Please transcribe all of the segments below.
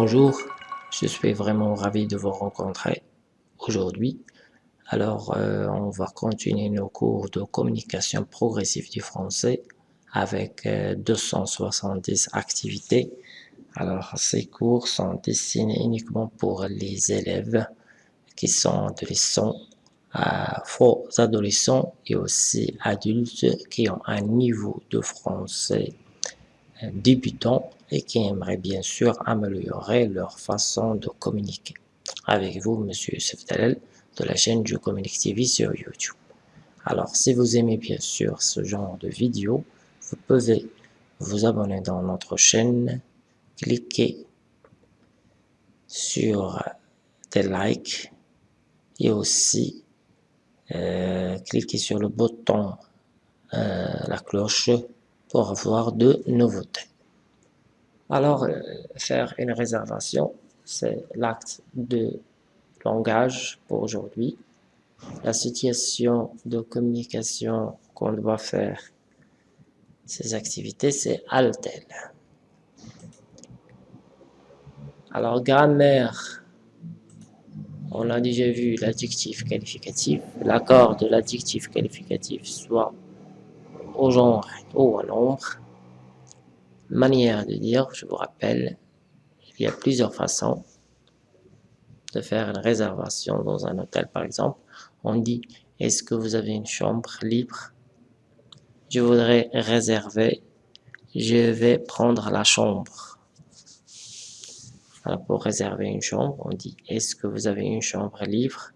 Bonjour, je suis vraiment ravi de vous rencontrer aujourd'hui. Alors, euh, on va continuer nos cours de communication progressive du français avec 270 euh, activités. Alors, ces cours sont destinés uniquement pour les élèves qui sont adolescents, faux adolescents et aussi adultes qui ont un niveau de français euh, débutant et qui aimeraient bien sûr améliorer leur façon de communiquer. Avec vous, Monsieur Youssef de la chaîne Je Communique TV sur YouTube. Alors, si vous aimez bien sûr ce genre de vidéo, vous pouvez vous abonner dans notre chaîne, cliquer sur des likes et aussi euh, cliquer sur le bouton euh, la cloche pour avoir de nouveautés. Alors, euh, faire une réservation, c'est l'acte de langage pour aujourd'hui. La situation de communication qu'on doit faire ces activités, c'est Altel. Alors, grammaire, on a déjà vu l'adjectif qualificatif, l'accord de l'adjectif qualificatif, soit au genre ou à l'ombre. Manière de dire, je vous rappelle, il y a plusieurs façons de faire une réservation dans un hôtel par exemple. On dit, est-ce que vous avez une chambre libre? Je voudrais réserver, je vais prendre la chambre. Alors pour réserver une chambre, on dit, est-ce que vous avez une chambre libre?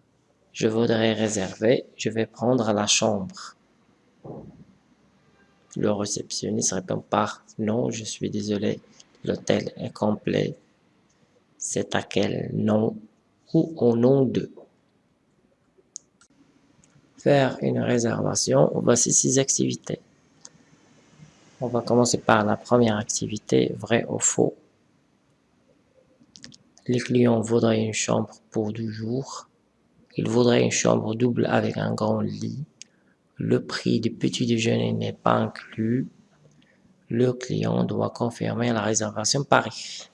Je voudrais réserver, je vais prendre la chambre. Le réceptionniste répond par non, je suis désolé, l'hôtel est complet. C'est à quel nom ou au nom de? Faire une réservation, voici six activités. On va commencer par la première activité, vrai ou faux. Les clients voudraient une chambre pour deux jours. Ils voudraient une chambre double avec un grand lit. Le prix du petit déjeuner n'est pas inclus. Le client doit confirmer la réservation par écrit,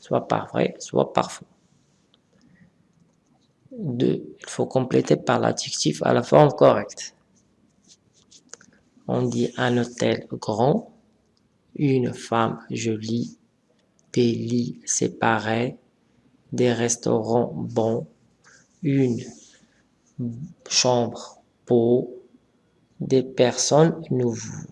soit par vrai, soit par faux. 2. Il faut compléter par l'adjectif à la forme correcte. On dit un hôtel grand, une femme jolie, des lits séparés, des restaurants bons, une chambre pour des personnes nouveaux.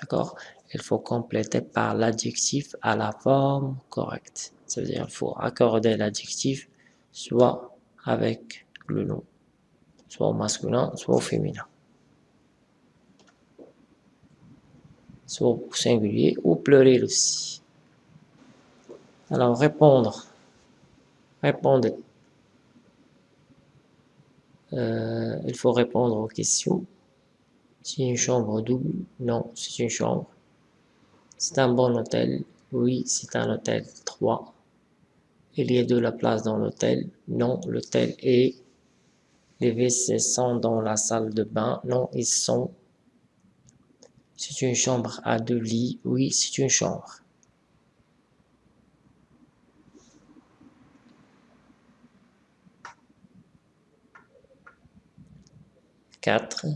D'accord? Il faut compléter par l'adjectif à la forme correcte. Ça veut dire qu'il faut accorder l'adjectif soit avec le nom, soit au masculin, soit au féminin. Soit au singulier ou pluriel aussi. Alors, répondre. Répondez. Euh, il faut répondre aux questions. C'est une chambre double? Non, c'est une chambre. C'est un bon hôtel? Oui, c'est un hôtel 3. Il y a de la place dans l'hôtel? Non, l'hôtel est. Les WC sont dans la salle de bain Non, ils sont. C'est une chambre à deux lits? Oui, c'est une chambre. 4.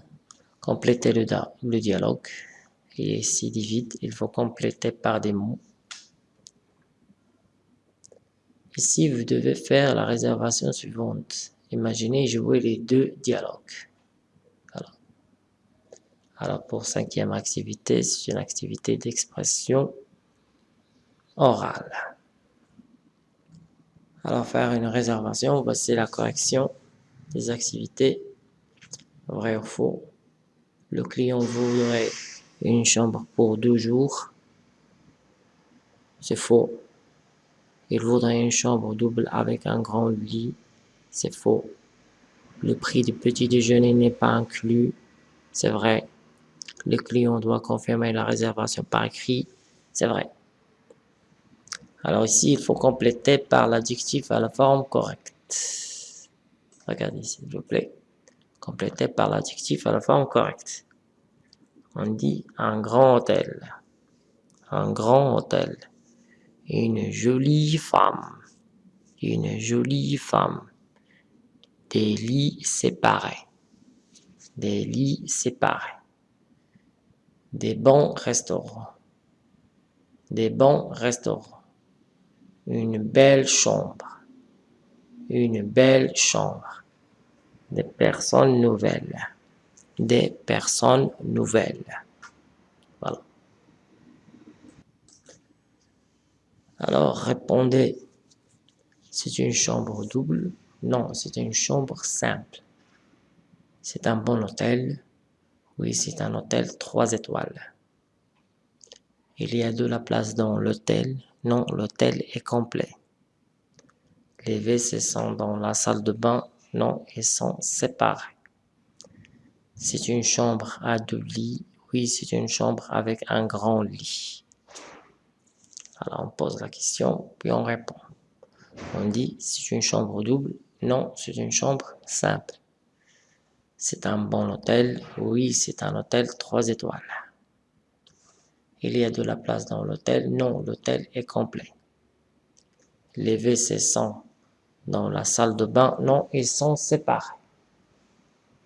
Compléter le, dialogue. Et s'il dit il faut compléter par des mots. Ici, vous devez faire la réservation suivante. Imaginez jouer les deux dialogues. Alors, pour cinquième activité, c'est une activité d'expression orale. Alors, faire une réservation, voici la correction des activités Vrai ou faux Le client voudrait une chambre pour deux jours. C'est faux. Il voudrait une chambre double avec un grand lit. C'est faux. Le prix du petit déjeuner n'est pas inclus. C'est vrai. Le client doit confirmer la réservation par écrit. C'est vrai. Alors ici, il faut compléter par l'adjectif à la forme correcte. Regardez s'il vous plaît complété par l'adjectif à la forme correcte. On dit un grand hôtel. Un grand hôtel. Une jolie femme. Une jolie femme. Des lits séparés. Des lits séparés. Des bons restaurants. Des bons restaurants. Une belle chambre. Une belle chambre. Des personnes nouvelles. Des personnes nouvelles. Voilà. Alors, répondez. C'est une chambre double Non, c'est une chambre simple. C'est un bon hôtel Oui, c'est un hôtel trois étoiles. Il y a de la place dans l'hôtel Non, l'hôtel est complet. Les WC sont dans la salle de bain Non, ils sont séparés. C'est une chambre à deux lits Oui, c'est une chambre avec un grand lit. Alors on pose la question, puis on répond. On dit, c'est une chambre double Non, c'est une chambre simple. C'est un bon hôtel Oui, c'est un hôtel trois étoiles. Il y a de la place dans l'hôtel Non, l'hôtel est complet. Les WC sont dans la salle de bain Non, ils sont séparés.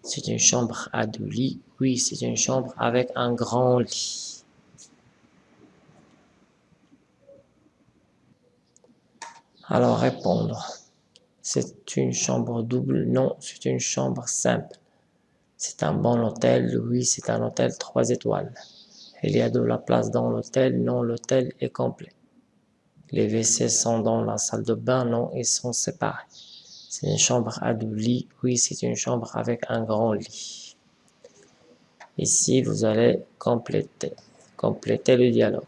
C'est une chambre à deux lits Oui, c'est une chambre avec un grand lit. Alors répondre. C'est une chambre double Non, c'est une chambre simple. C'est un bon hôtel Oui, c'est un hôtel trois étoiles. Il y a de la place dans l'hôtel Non, l'hôtel est complet. Les WC sont dans la salle de bain Non, ils sont séparés. C'est une chambre à deux lits Oui, c'est une chambre avec un grand lit. Ici, vous allez compléter, compléter le dialogue.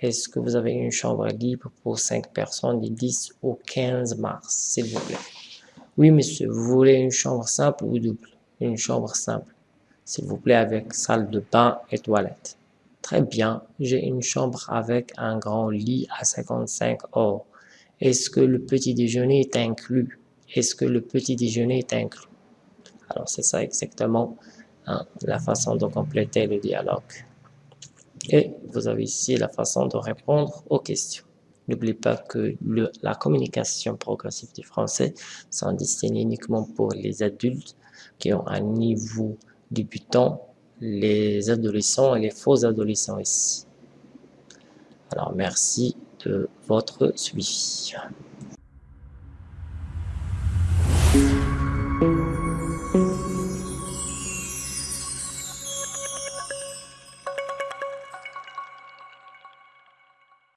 Est-ce que vous avez une chambre libre pour 5 personnes du 10 au 15 mars, s'il vous plaît? Oui, monsieur, vous voulez une chambre simple ou double? Une chambre simple, s'il vous plaît, avec salle de bain et toilette. Très bien, j'ai une chambre avec un grand lit à 55 euros. Est-ce que le petit déjeuner est inclus? Est-ce que le petit déjeuner est inclus? Alors, c'est ça exactement hein, la façon de compléter le dialogue. Et vous avez ici la façon de répondre aux questions. N'oubliez pas que la communication progressive du français sont destinée uniquement pour les adultes qui ont un niveau débutant, les adolescents et les faux adolescents ici. Alors merci de votre suivi.